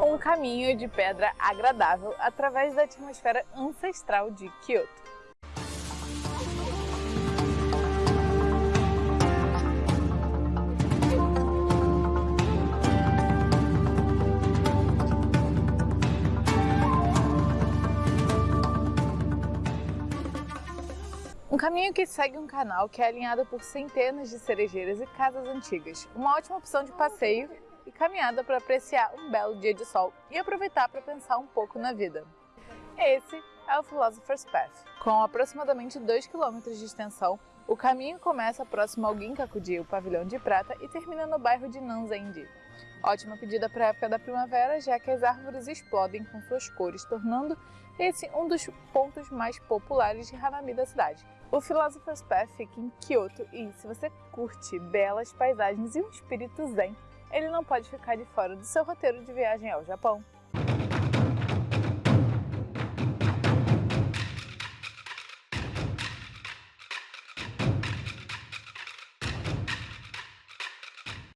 um caminho de pedra agradável através da atmosfera ancestral de Kyoto. Um caminho que segue um canal que é alinhado por centenas de cerejeiras e casas antigas. Uma ótima opção de passeio e caminhada para apreciar um belo dia de sol e aproveitar para pensar um pouco na vida. Esse é o Philosopher's Path. Com aproximadamente 2 km de extensão, o caminho começa próximo ao Ginkakuji, o pavilhão de prata, e termina no bairro de Nanzendi. Ótima pedida para a época da primavera, já que as árvores explodem com suas cores, tornando esse um dos pontos mais populares de Hanami da cidade. O Philosopher's Path fica em Kyoto e, se você curte belas paisagens e um espírito zen, ele não pode ficar de fora do seu roteiro de viagem ao Japão.